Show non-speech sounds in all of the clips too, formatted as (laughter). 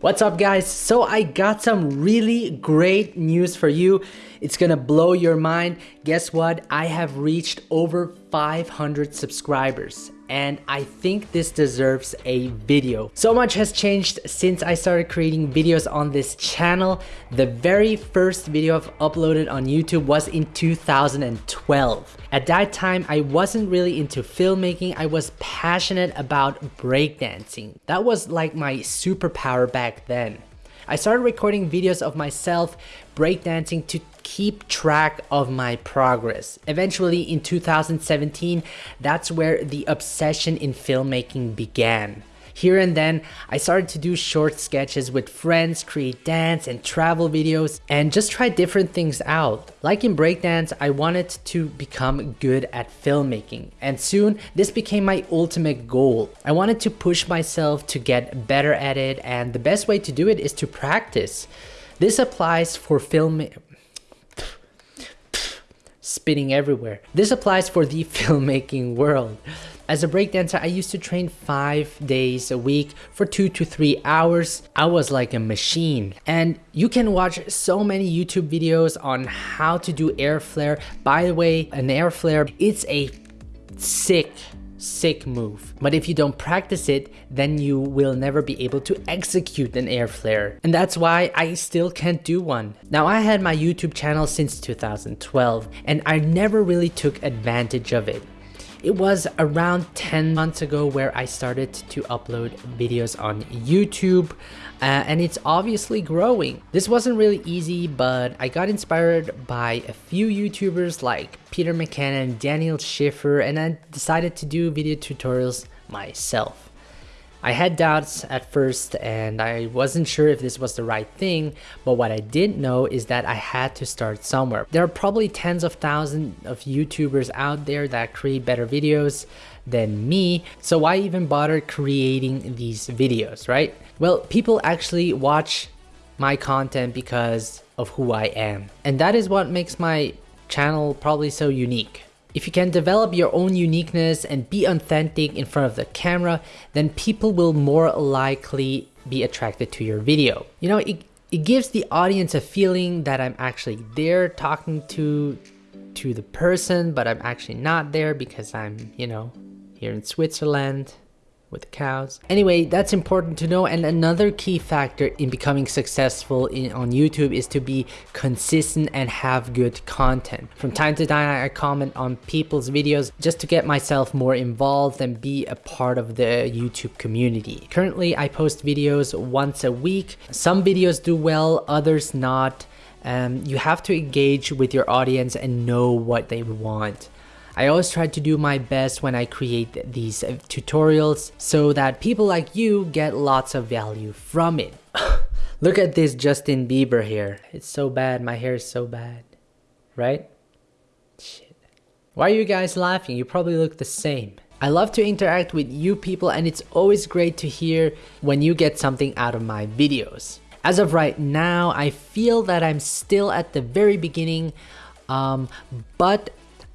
What's up guys? So I got some really great news for you. It's gonna blow your mind. Guess what? I have reached over 500 subscribers and I think this deserves a video. So much has changed since I started creating videos on this channel. The very first video I've uploaded on YouTube was in 2012. At that time, I wasn't really into filmmaking. I was passionate about breakdancing. That was like my superpower back then. I started recording videos of myself breakdancing to keep track of my progress. Eventually in 2017, that's where the obsession in filmmaking began. Here and then, I started to do short sketches with friends, create dance and travel videos, and just try different things out. Like in breakdance, I wanted to become good at filmmaking, and soon this became my ultimate goal. I wanted to push myself to get better at it, and the best way to do it is to practice. This applies for film spitting everywhere. This applies for the (laughs) filmmaking world. As a breakdancer, I used to train five days a week for two to three hours. I was like a machine. And you can watch so many YouTube videos on how to do air flare. By the way, an air flare, it's a sick sick move. But if you don't practice it, then you will never be able to execute an air flare. And that's why I still can't do one. Now I had my YouTube channel since 2012 and I never really took advantage of it. It was around 10 months ago where I started to upload videos on YouTube uh, and it's obviously growing. This wasn't really easy, but I got inspired by a few YouTubers like Peter McKinnon, Daniel Schiffer, and I decided to do video tutorials myself. I had doubts at first and I wasn't sure if this was the right thing, but what I did know is that I had to start somewhere. There are probably tens of thousands of YouTubers out there that create better videos than me, so why even bother creating these videos, right? Well, people actually watch my content because of who I am. And that is what makes my channel probably so unique. If you can develop your own uniqueness and be authentic in front of the camera, then people will more likely be attracted to your video. You know, it, it gives the audience a feeling that I'm actually there talking to to the person, but I'm actually not there because I'm, you know, here in Switzerland with cows. Anyway, that's important to know and another key factor in becoming successful in, on YouTube is to be consistent and have good content. From time to time I comment on people's videos just to get myself more involved and be a part of the YouTube community. Currently I post videos once a week. Some videos do well, others not. Um, you have to engage with your audience and know what they want. I always try to do my best when I create these uh, tutorials so that people like you get lots of value from it. (laughs) Look at this Justin Bieber here. It's so bad. My hair is so bad. Right? Shit. Why are you guys laughing? You probably look the same. I love to interact with you people and it's always great to hear when you get something out of my videos. As of right now, I feel that I'm still at the very beginning, um, but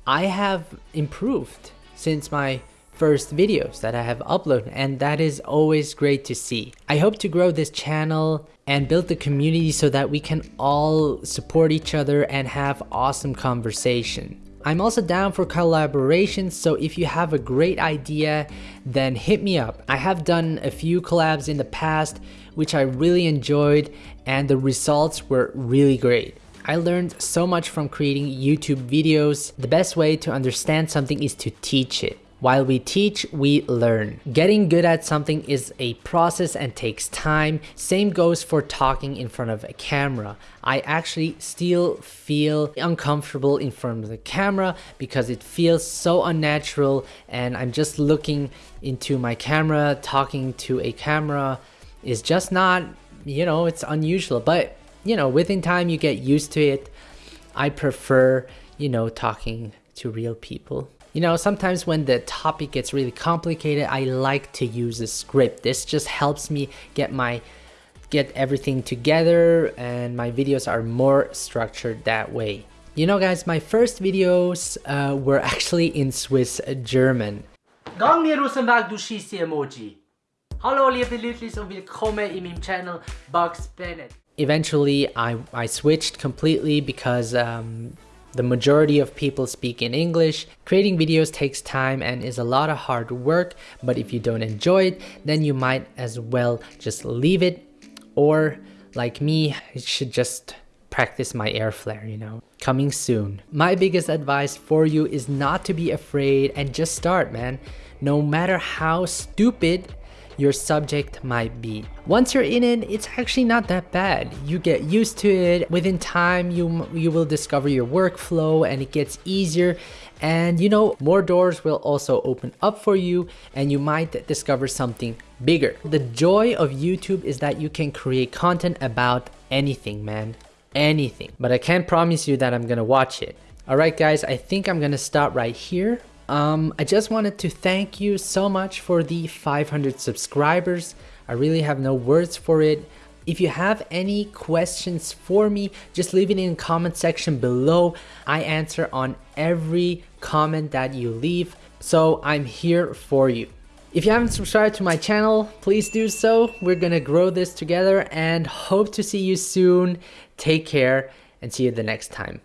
I have improved since my first videos that I have uploaded and that is always great to see. I hope to grow this channel and build the community so that we can all support each other and have awesome conversation. I'm also down for collaborations, so if you have a great idea, then hit me up. I have done a few collabs in the past, which I really enjoyed, and the results were really great. I learned so much from creating YouTube videos. The best way to understand something is to teach it. While we teach, we learn. Getting good at something is a process and takes time. Same goes for talking in front of a camera. I actually still feel uncomfortable in front of the camera because it feels so unnatural and I'm just looking into my camera, talking to a camera is just not, you know, it's unusual. But you know, within time you get used to it. I prefer, you know, talking to real people. You know, sometimes when the topic gets really complicated, I like to use a script. This just helps me get my get everything together and my videos are more structured that way. You know guys, my first videos uh, were (laughs) actually in Swiss German. Gang du emoji. Hallo liebe Lütlis und willkommen in meinem Channel Bugs Bennett. Eventually I, I switched completely because um, the majority of people speak in English. Creating videos takes time and is a lot of hard work, but if you don't enjoy it, then you might as well just leave it. Or like me, you should just practice my air flare, you know. Coming soon. My biggest advice for you is not to be afraid and just start, man. No matter how stupid your subject might be. Once you're in it, it's actually not that bad. You get used to it. Within time, you you will discover your workflow and it gets easier. And you know, more doors will also open up for you and you might discover something bigger. The joy of YouTube is that you can create content about anything, man. Anything. But I can't promise you that I'm gonna watch it. Alright guys, I think I'm gonna stop right here. Um, I just wanted to thank you so much for the 500 subscribers. I really have no words for it. If you have any questions for me, just leave it in the comment section below. I answer on every comment that you leave, so I'm here for you. If you haven't subscribed to my channel, please do so. We're gonna grow this together and hope to see you soon. Take care and see you the next time.